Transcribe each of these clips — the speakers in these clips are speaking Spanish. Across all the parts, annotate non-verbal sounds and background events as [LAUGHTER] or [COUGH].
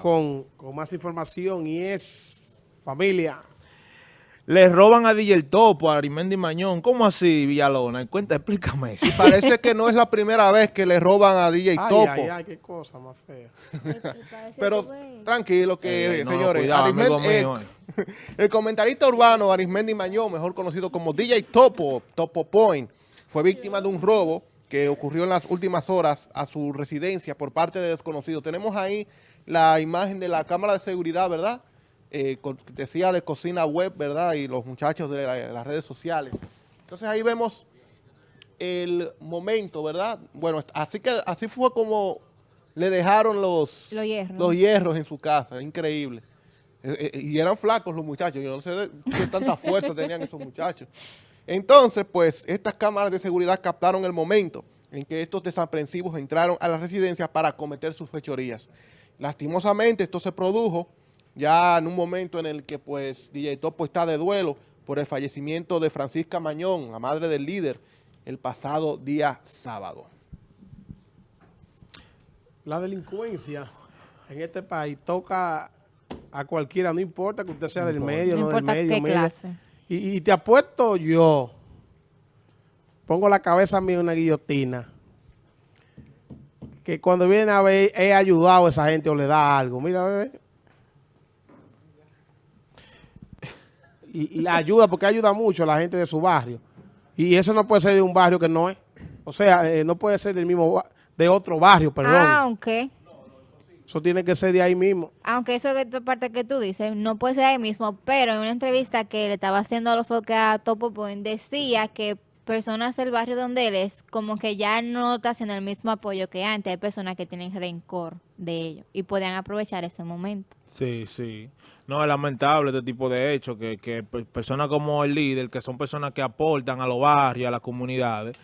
Con, con más información y es familia. Le roban a DJ el Topo, a Arimendi Mañón. ¿Cómo así, Villalona? Cuenta, explícame eso. Y parece que no es la primera vez que le roban a DJ Ay, Topo. ay, ay, qué cosa más fea. Pero tranquilo que, Eh, no, señores, cuidado, amigo Arismendi- mío, eh, [LAUGHS] el comentarista urbano Arismendi Mañón, mejor conocido como DJ Topo, Topo Point, fue víctima de un robo que ocurrió en las últimas horas a su residencia por parte de desconocidos. Tenemos ahí la imagen de la cámara de seguridad, ¿verdad? Eh, decía de cocina web, ¿verdad? Y los muchachos de, la- de las redes sociales. Entonces ahí vemos el momento, ¿verdad? Bueno, así que así fue como le dejaron los, Los hierros. los hierros en su casa, increíble. Eh, eh, y eran flacos los muchachos, yo no sé qué tanta [LAUGHS] fuerza tenían esos muchachos. Entonces, pues, estas cámaras de seguridad captaron el momento en que estos desaprensivos entraron a la residencia para cometer sus fechorías. Lastimosamente, esto se produjo ya en un momento en el que, pues, DJ Topo está de duelo por el fallecimiento de Francisca Mañón, la madre del líder, el pasado día sábado. La delincuencia en este país toca a cualquiera, no importa que usted sea del medio, No no, del importa medio. qué clase. Y, y te apuesto yo, pongo la cabeza mía en una guillotina, que cuando viene a ver, he ayudado a esa gente o le da algo. Mira, bebé. Y, y la ayuda, porque ayuda mucho a la gente de su barrio. Y eso no puede ser de un barrio que no es. O sea, eh, no puede ser del mismo, de otro barrio, perdón. Aunque, Eso tiene que ser de ahí mismo. aunque eso de esta parte que tú dices, no puede ser ahí mismo, pero en una entrevista que le estaba haciendo a los foques a Topo Point, decía que personas del barrio donde él es, como que ya no está haciendo el mismo apoyo que antes. Hay personas que tienen rencor de ellos y podían aprovechar este momento. Sí, sí. No, es lamentable este tipo de hechos, que, que pe- personas como el líder, que son personas que aportan a los barrios, a las comunidades,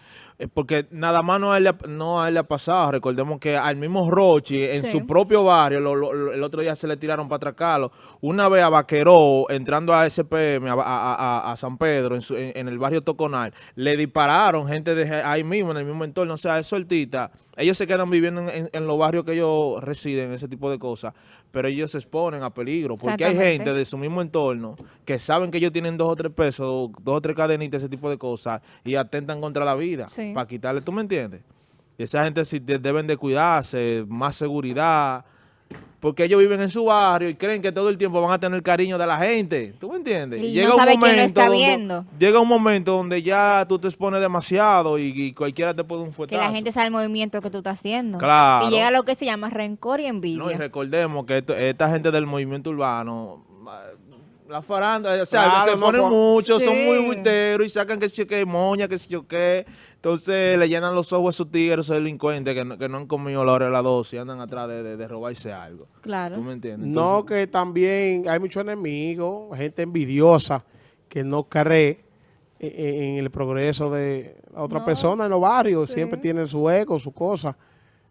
porque nada más no a él, le ha- no a él le ha pasado. Recordemos que al mismo Rochi, en Sí. su propio barrio, lo- lo- lo- el otro día se le tiraron para atracarlo. Una vez a Vaqueró, entrando a SPM, a, a- a- a San Pedro, en, su- en- en el barrio Toconal, le dispararon gente de ahí mismo, en el mismo entorno. O sea, es sueltita. Ellos se quedan viviendo en, en- en los barrios que ellos residen, ese tipo de cosas, pero ellos se exponen a peligro, porque hay gente de su mismo entorno que saben que ellos tienen dos o tres pesos, dos o tres cadenitas, ese tipo de cosas, y atentan contra la vida Sí. para quitarle, ¿tú me entiendes? Esa gente sí de- deben de cuidarse, más seguridad, porque ellos viven en su barrio y creen que todo el tiempo van a tener cariño de la gente, ¿tú me entiendes? Y no sabe quién lo está donde- viendo. llega un momento donde ya tú te expones demasiado y, y cualquiera te puede un Que fuetazo. la gente sabe el movimiento que tú estás haciendo. Claro. Y llega lo que se llama rencor y envidia. No, y recordemos que esto- esta gente del movimiento urbano, la faranda, o sea, Claro, se no, ponen muchos, son sí. muy buiteros y sacan que si que moña, que si yo qué. Entonces le llenan los ojos a esos tigres, esos delincuentes que no, que no han comido la hora de la dosis y andan atrás de, de- de robarse algo. Claro. ¿Tú me entiendes? No, que también hay muchos enemigos, gente envidiosa que no cree en, en el progreso de la otra No, persona en los barrios. sí. Siempre tienen su ego, su cosa,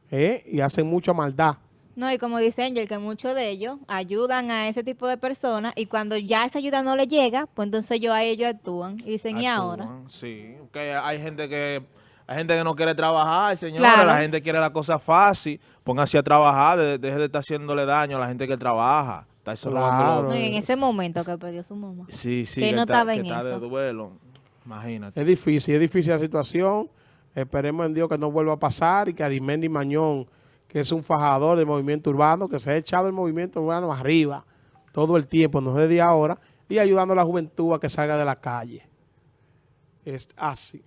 ¿eh? y hacen mucha maldad. No, y como dice Angel, que muchos de ellos ayudan a ese tipo de personas y cuando ya esa ayuda no le llega, pues entonces ellos a ellos actúan y dicen, ¿y ahora? Sí, que hay gente que hay gente que no quiere trabajar, señora, Claro. la gente quiere la cosa fácil, pónganse a trabajar, de- deje de estar haciéndole daño a la gente que trabaja. Está eso Claro. robando No, y en ese momento que perdió su mamá. Sí, sí, que no está, estaba que en está de eso. duelo. Imagínate. Es difícil, es difícil la situación. Esperemos en Dios que no vuelva a pasar y que Arimendi Mañón, que es un fajador del movimiento urbano, que se ha echado el movimiento urbano arriba todo el tiempo, no desde ahora, y ayudando a la juventud a que salga de la calle. Es así.